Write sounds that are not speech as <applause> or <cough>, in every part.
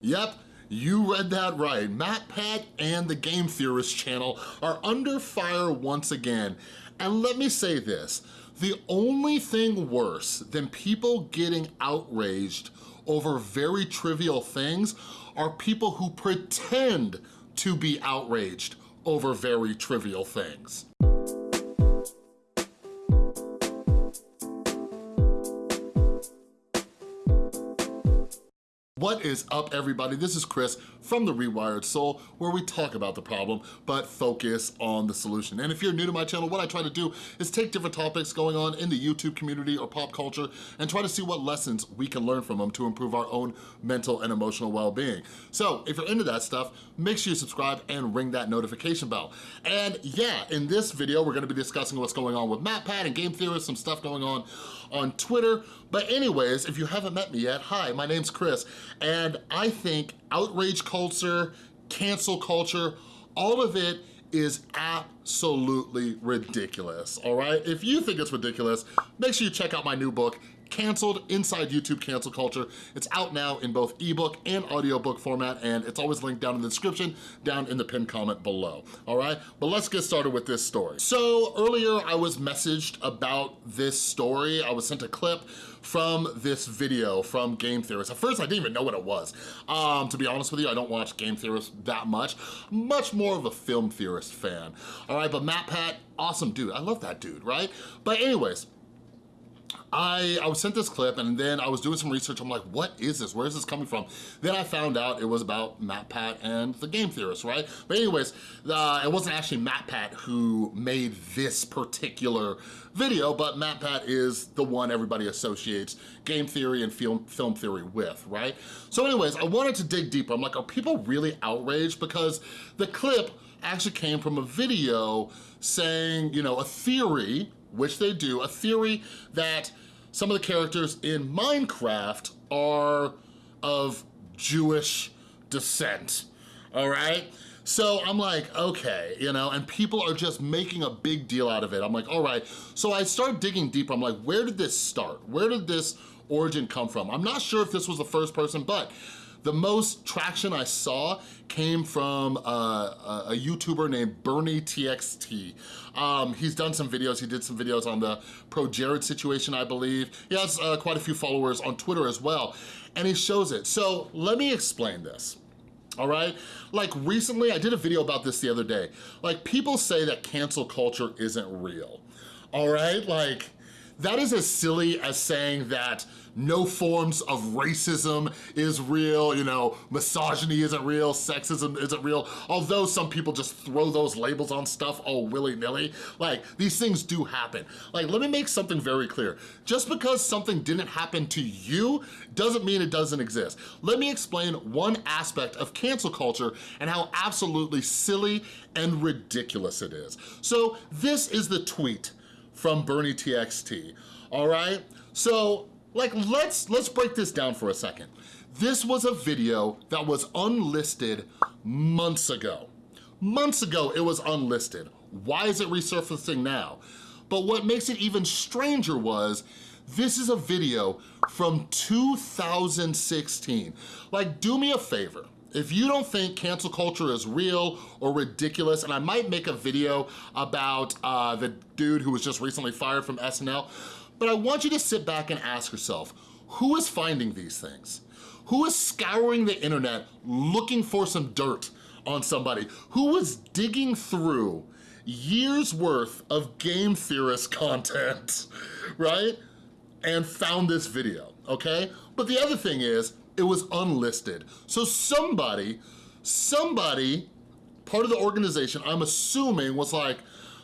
Yep, you read that right. MatPat and the Game Theorist channel are under fire once again. And let me say this, the only thing worse than people getting outraged over very trivial things are people who pretend to be outraged over very trivial things. What is up everybody? This is Chris from The Rewired Soul where we talk about the problem but focus on the solution. And if you're new to my channel, what I try to do is take different topics going on in the YouTube community or pop culture and try to see what lessons we can learn from them to improve our own mental and emotional well-being. So if you're into that stuff, make sure you subscribe and ring that notification bell. And yeah, in this video, we're gonna be discussing what's going on with MatPat and Game Theorist, some stuff going on on Twitter. But anyways, if you haven't met me yet, hi, my name's Chris, and I think outrage culture, cancel culture, all of it is absolutely ridiculous, all right? If you think it's ridiculous, make sure you check out my new book, Canceled Inside YouTube Cancel Culture. It's out now in both ebook and audiobook format, and it's always linked down in the description, down in the pinned comment below, all right? But let's get started with this story. So earlier I was messaged about this story. I was sent a clip from this video from Game Theorist. At first, I didn't even know what it was. Um, to be honest with you, I don't watch Game Theorist that much. Much more of a film theorist fan. All right, but MatPat, awesome dude. I love that dude, right? But anyways, I, I was sent this clip and then I was doing some research. I'm like, what is this? Where is this coming from? Then I found out it was about MatPat and the Game Theorist, right? But anyways, uh, it wasn't actually MatPat who made this particular video, but MatPat is the one everybody associates game theory and film, film theory with, right? So anyways, I wanted to dig deeper. I'm like, are people really outraged? Because the clip actually came from a video saying, you know, a theory which they do, a theory that some of the characters in Minecraft are of Jewish descent, all right? So I'm like, okay, you know, and people are just making a big deal out of it. I'm like, all right. So I start digging deeper. I'm like, where did this start? Where did this origin come from? I'm not sure if this was the first person, but the most traction I saw came from uh, a YouTuber named Bernie TXT. Um, he's done some videos, he did some videos on the Pro Jared situation, I believe. He has uh, quite a few followers on Twitter as well, and he shows it. So let me explain this all right? Like recently, I did a video about this the other day. Like people say that cancel culture isn't real, all right? Like that is as silly as saying that no forms of racism is real, you know, misogyny isn't real, sexism isn't real, although some people just throw those labels on stuff all willy-nilly. Like, these things do happen. Like, let me make something very clear. Just because something didn't happen to you doesn't mean it doesn't exist. Let me explain one aspect of cancel culture and how absolutely silly and ridiculous it is. So this is the tweet from Bernie TXT, all right? So, like, let's, let's break this down for a second. This was a video that was unlisted months ago. Months ago, it was unlisted. Why is it resurfacing now? But what makes it even stranger was, this is a video from 2016. Like, do me a favor. If you don't think cancel culture is real or ridiculous, and I might make a video about uh, the dude who was just recently fired from SNL, but I want you to sit back and ask yourself, who is finding these things? Who is scouring the internet looking for some dirt on somebody? Who was digging through years worth of game theorist <laughs> content, right? And found this video, okay? But the other thing is, it was unlisted. So somebody, somebody, part of the organization, I'm assuming was like,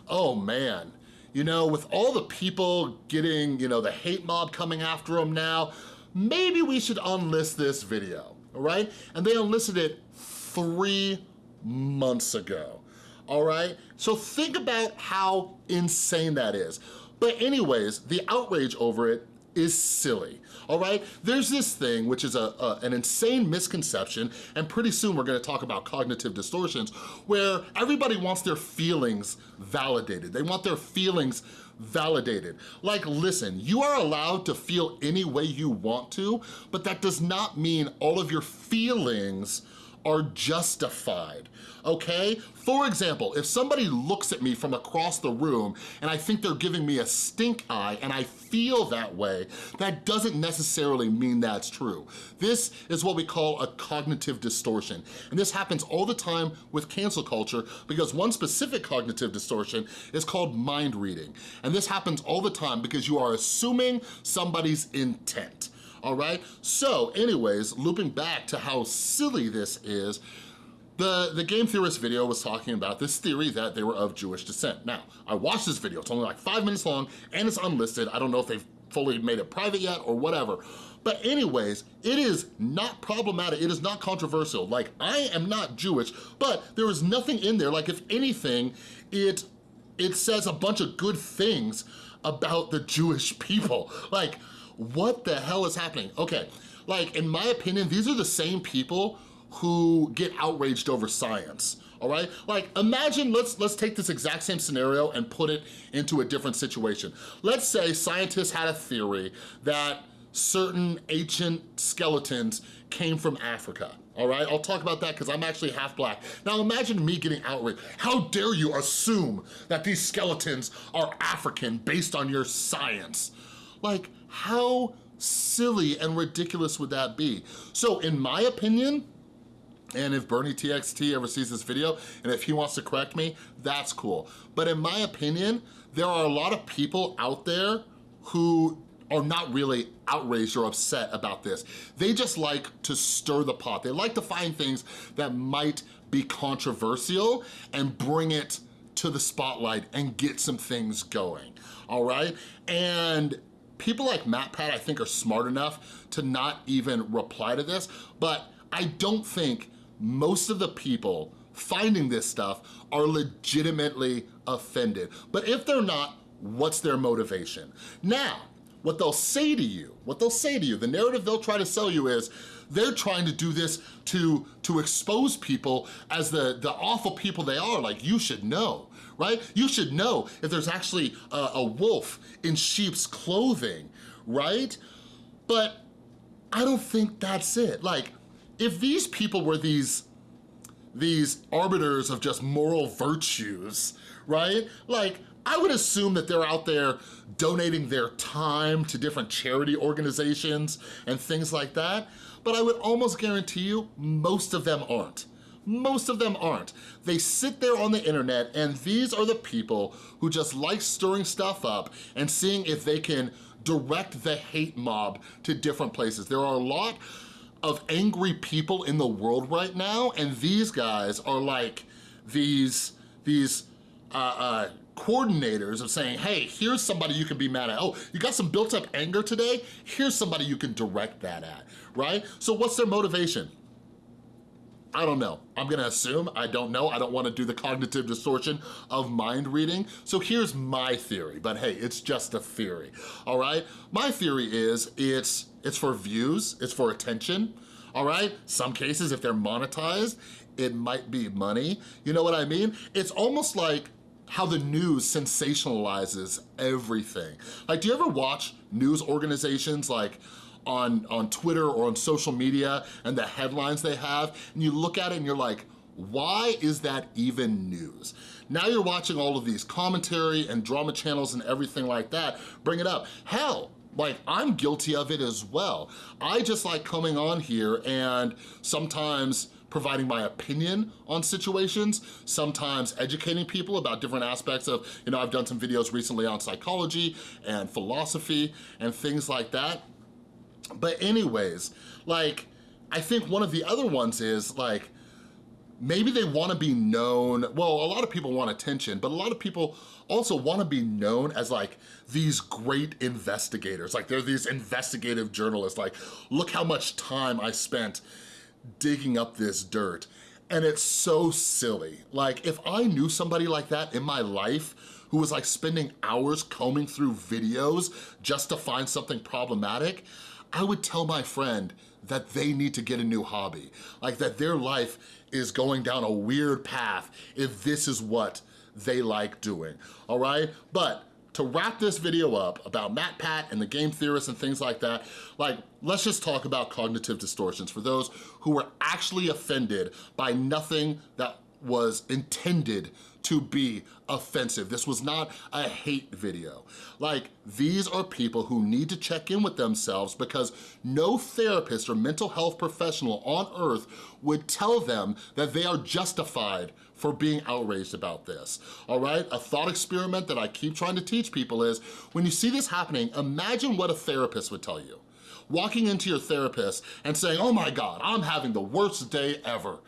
oh man, you know, with all the people getting, you know, the hate mob coming after them now, maybe we should unlist this video, all right? And they unlisted it three months ago, all right? So think about how insane that is. But anyways, the outrage over it is silly, all right? There's this thing, which is a, a, an insane misconception, and pretty soon we're gonna talk about cognitive distortions, where everybody wants their feelings validated. They want their feelings validated. Like, listen, you are allowed to feel any way you want to, but that does not mean all of your feelings are justified, okay? For example, if somebody looks at me from across the room and I think they're giving me a stink eye and I feel that way, that doesn't necessarily mean that's true. This is what we call a cognitive distortion. And this happens all the time with cancel culture because one specific cognitive distortion is called mind reading. And this happens all the time because you are assuming somebody's intent all right? So anyways, looping back to how silly this is, the, the game theorist video was talking about this theory that they were of Jewish descent. Now, I watched this video, it's only like five minutes long and it's unlisted. I don't know if they've fully made it private yet or whatever. But anyways, it is not problematic, it is not controversial. Like, I am not Jewish, but there is nothing in there, like if anything, it, it says a bunch of good things about the Jewish <laughs> people. Like, what the hell is happening? Okay, like in my opinion, these are the same people who get outraged over science all right? Like imagine, let's, let's take this exact same scenario and put it into a different situation. Let's say scientists had a theory that certain ancient skeletons came from Africa, all right? I'll talk about that because I'm actually half black. Now imagine me getting outraged. How dare you assume that these skeletons are African based on your science? Like, how silly and ridiculous would that be? So in my opinion, and if Bernie TXT ever sees this video, and if he wants to correct me, that's cool. But in my opinion, there are a lot of people out there who are not really outraged or upset about this. They just like to stir the pot. They like to find things that might be controversial and bring it to the spotlight and get some things going, all right? And people like MatPat, I think, are smart enough to not even reply to this, but I don't think most of the people finding this stuff are legitimately offended. But if they're not, what's their motivation? Now, what they'll say to you, what they'll say to you, the narrative they'll try to sell you is, they're trying to do this to, to expose people as the, the awful people they are, like you should know right? You should know if there's actually a, a wolf in sheep's clothing, right? But I don't think that's it. Like, if these people were these, these arbiters of just moral virtues, right? Like, I would assume that they're out there donating their time to different charity organizations and things like that, but I would almost guarantee you most of them aren't. Most of them aren't. They sit there on the internet and these are the people who just like stirring stuff up and seeing if they can direct the hate mob to different places. There are a lot of angry people in the world right now and these guys are like these, these uh, uh, coordinators of saying, hey, here's somebody you can be mad at. Oh, you got some built up anger today? Here's somebody you can direct that at, right? So what's their motivation? I don't know. I'm gonna assume, I don't know. I don't wanna do the cognitive distortion of mind reading. So here's my theory, but hey, it's just a theory, all right? My theory is it's, it's for views, it's for attention, all right? Some cases, if they're monetized, it might be money. You know what I mean? It's almost like how the news sensationalizes everything. Like, do you ever watch news organizations like on, on Twitter or on social media and the headlines they have, and you look at it and you're like, why is that even news? Now you're watching all of these commentary and drama channels and everything like that, bring it up. Hell, like I'm guilty of it as well. I just like coming on here and sometimes providing my opinion on situations, sometimes educating people about different aspects of, you know, I've done some videos recently on psychology and philosophy and things like that. But anyways, like, I think one of the other ones is like, maybe they wanna be known, well, a lot of people want attention, but a lot of people also wanna be known as like these great investigators. Like they're these investigative journalists, like, look how much time I spent digging up this dirt. And it's so silly. Like if I knew somebody like that in my life who was like spending hours combing through videos just to find something problematic, I would tell my friend that they need to get a new hobby. Like that their life is going down a weird path if this is what they like doing, all right? But to wrap this video up about MatPat and the game theorists and things like that, like, let's just talk about cognitive distortions for those who were actually offended by nothing that was intended to be offensive. This was not a hate video. Like, these are people who need to check in with themselves because no therapist or mental health professional on earth would tell them that they are justified for being outraged about this, all right? A thought experiment that I keep trying to teach people is, when you see this happening, imagine what a therapist would tell you. Walking into your therapist and saying, oh my God, I'm having the worst day ever.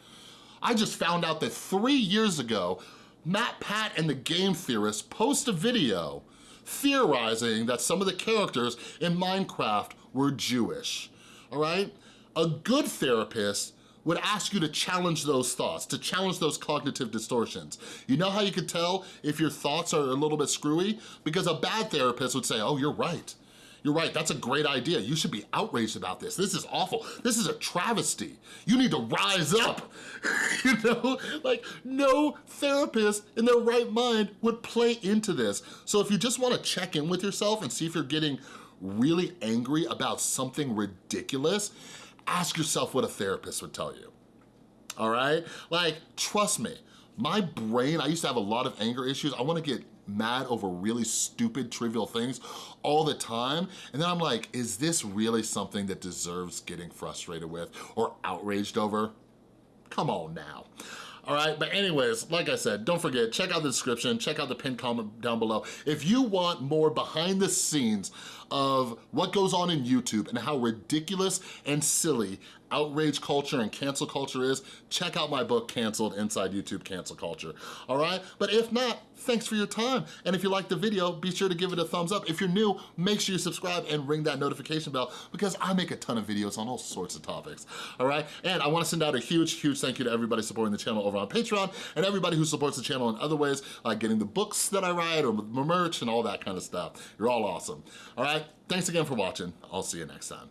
I just found out that three years ago, MatPat and the game theorists post a video theorizing that some of the characters in Minecraft were Jewish, all right? A good therapist would ask you to challenge those thoughts, to challenge those cognitive distortions. You know how you could tell if your thoughts are a little bit screwy? Because a bad therapist would say, oh, you're right. You're right, that's a great idea. You should be outraged about this. This is awful. This is a travesty. You need to rise up. <laughs> you know, like no therapist in their right mind would play into this. So if you just wanna check in with yourself and see if you're getting really angry about something ridiculous, ask yourself what a therapist would tell you, all right? Like, trust me, my brain, I used to have a lot of anger issues. I wanna get mad over really stupid, trivial things all the time. And then I'm like, is this really something that deserves getting frustrated with or outraged over? Come on now. All right, but anyways, like I said, don't forget, check out the description, check out the pinned comment down below. If you want more behind the scenes of what goes on in YouTube and how ridiculous and silly outrage culture and cancel culture is, check out my book, Canceled, Inside YouTube Cancel Culture, all right? But if not, thanks for your time. And if you liked the video, be sure to give it a thumbs up. If you're new, make sure you subscribe and ring that notification bell because I make a ton of videos on all sorts of topics, all right? And I wanna send out a huge, huge thank you to everybody supporting the channel over on Patreon and everybody who supports the channel in other ways, like getting the books that I write or merch and all that kind of stuff. You're all awesome, all right? Thanks again for watching. I'll see you next time.